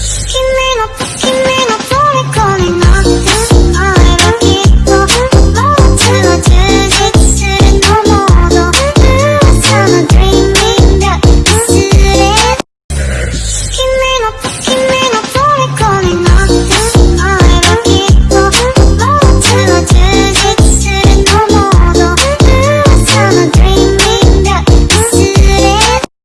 Sí,